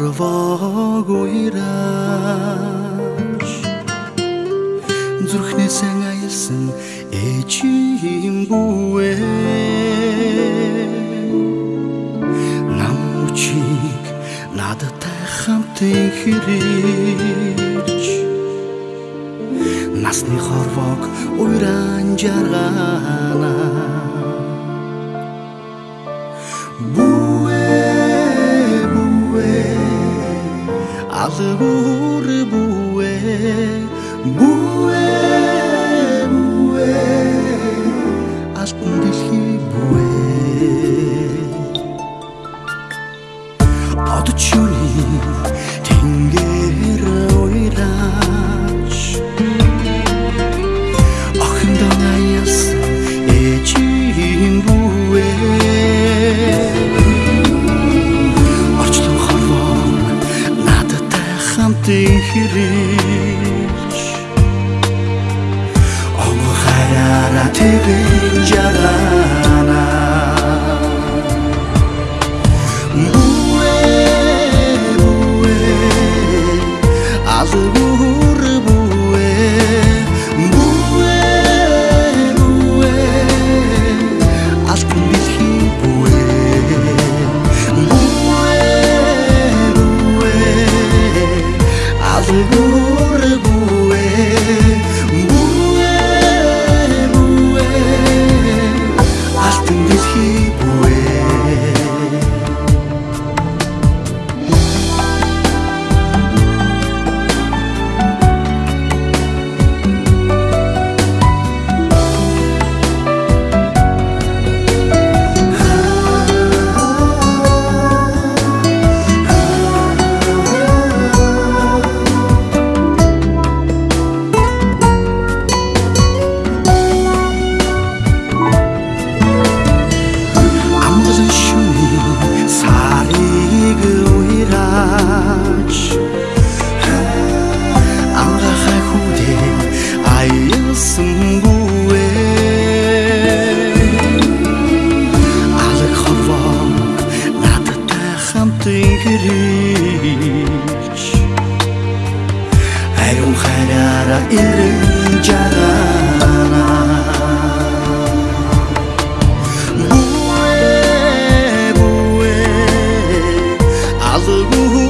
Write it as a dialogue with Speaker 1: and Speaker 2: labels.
Speaker 1: хорвоогүйраш зүрхнээсээ байсан ээжийн бүвэ намчиг надтай хамт хэрэж насны хорвог уйран жаргана. Бүвэ бүвэ алгуур бүвэ бүвэ ертөнцийн хэрэгж Омхараа тэрэн жараа something could reach Hai un um kharara ilrin jana Bue